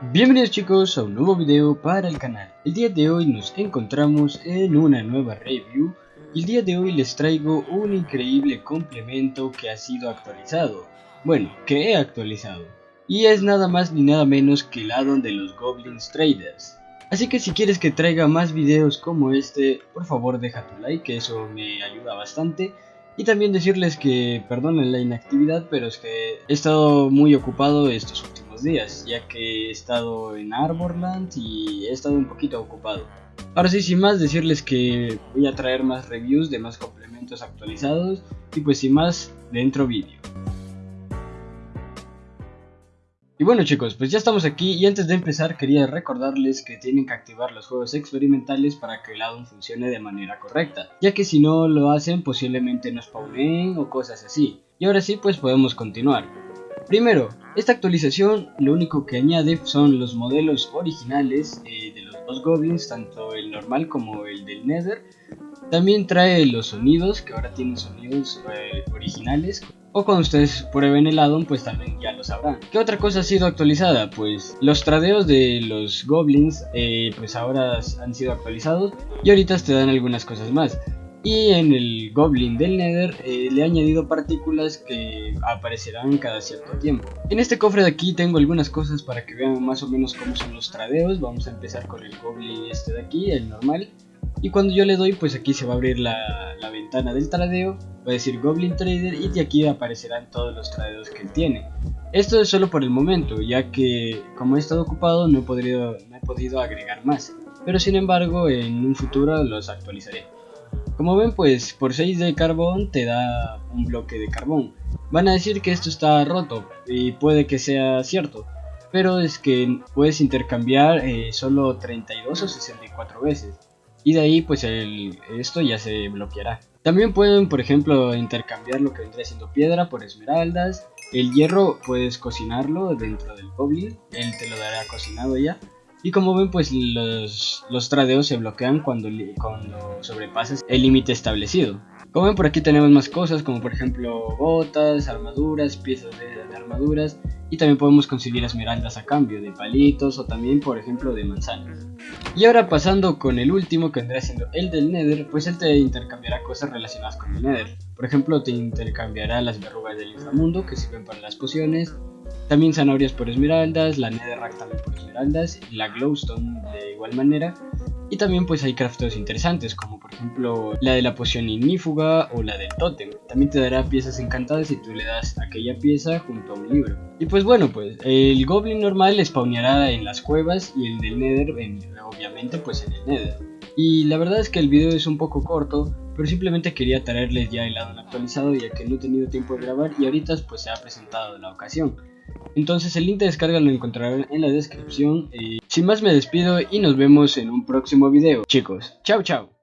Bienvenidos chicos a un nuevo video para el canal. El día de hoy nos encontramos en una nueva review y el día de hoy les traigo un increíble complemento que ha sido actualizado. Bueno, que he actualizado. Y es nada más ni nada menos que el addon de los Goblins Traders. Así que si quieres que traiga más videos como este, por favor deja tu like, que eso me ayuda bastante. Y también decirles que perdonen la inactividad, pero es que he estado muy ocupado estos últimos días, ya que he estado en Arborland y he estado un poquito ocupado. Ahora sí, sin más, decirles que voy a traer más reviews de más complementos actualizados y pues sin más, dentro vídeo. Y bueno chicos, pues ya estamos aquí y antes de empezar quería recordarles que tienen que activar los juegos experimentales para que el addon funcione de manera correcta, ya que si no lo hacen posiblemente no spawnen o cosas así. Y ahora sí pues podemos continuar. Primero, esta actualización lo único que añade son los modelos originales eh, de los dos goblins, tanto el normal como el del nether. También trae los sonidos, que ahora tienen sonidos eh, originales. O cuando ustedes prueben el addon, pues también ya lo sabrán. ¿Qué otra cosa ha sido actualizada? Pues los tradeos de los goblins, eh, pues ahora han sido actualizados. Y ahorita te dan algunas cosas más. Y en el Goblin del Nether eh, le he añadido partículas que aparecerán cada cierto tiempo. En este cofre de aquí tengo algunas cosas para que vean más o menos cómo son los tradeos. Vamos a empezar con el Goblin este de aquí, el normal. Y cuando yo le doy, pues aquí se va a abrir la, ventana del tradeo. Va a decir Goblin Trader y de aquí aparecerán todos los tradeos que él tiene. Esto es solo por el momento, ya que como he estado ocupado no he podido, no he podido agregar más. Pero sin embargo, en un futuro los actualizaré. Como ven pues por 6 de carbón te da un bloque de carbón. Van a decir que esto está roto y puede que sea cierto. Pero es que puedes intercambiar eh, solo 32 o 64 veces. Y de ahí pues esto ya se bloqueará. También pueden por ejemplo intercambiar lo que vendría siendo piedra por esmeraldas. El hierro puedes cocinarlo dentro del goblin. Él te lo dará cocinado ya. Y como ven, pues los, los tradeos se bloquean cuando, cuando sobrepasas el límite establecido. Como ven, por aquí tenemos más cosas, como por ejemplo botas, armaduras, piezas de, armaduras. Y también podemos conseguir esmeraldas a cambio de palitos o también, por ejemplo, de manzanas. Y ahora pasando con el último, que vendrá siendo el del Nether, pues él te intercambiará cosas relacionadas con el Nether. Por ejemplo, te intercambiará las verrugas del inframundo, que sirven para las pociones, también zanahorias por esmeraldas, la netherrack también por esmeraldas, la glowstone de igual manera. Y también pues hay crafteos interesantes como por ejemplo la de la poción ignífuga o la del totem. También te dará piezas encantadas si tú le das aquella pieza junto a un libro. Y pues bueno pues el goblin normal spawneará en las cuevas y el del nether obviamente pues en el nether. Y la verdad es que el video es un poco corto, pero simplemente quería traerles ya el lado actualizado ya que no he tenido tiempo de grabar y ahorita pues se ha presentado la ocasión. Entonces el link de descarga lo encontrarán en la descripción. sin más me despido y nos vemos en un próximo video. Chicos, chao chao.